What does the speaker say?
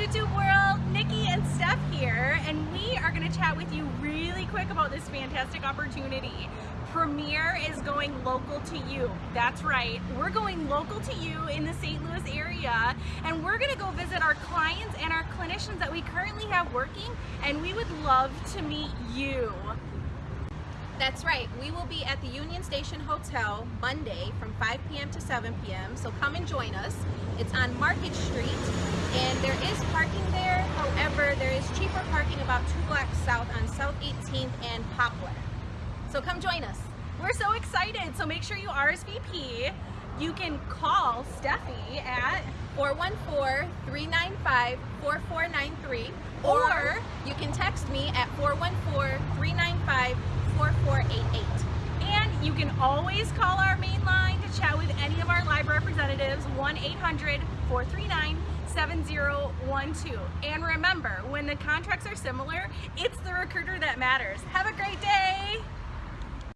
YouTube world, Nikki and Steph here, and we are going to chat with you really quick about this fantastic opportunity. Premier is going local to you. That's right. We're going local to you in the St. Louis area, and we're going to go visit our clients and our clinicians that we currently have working, and we would love to meet you. That's right. We will be at the Union Station Hotel Monday from 5 p.m. to 7 p.m. So come and join us. It's on Market Street and there is parking there. However, cheaper parking about two blocks south on South 18th and Poplar. So come join us. We're so excited. So make sure you RSVP. You can call Steffi at 414-395-4493 Or- or you can text me at 414-395-4488. And you can always call our main line to chat with any of our live representatives, 1-800-439-7012. And remember, when the contracts are similar, it's the recruiter that matters. Have a great day!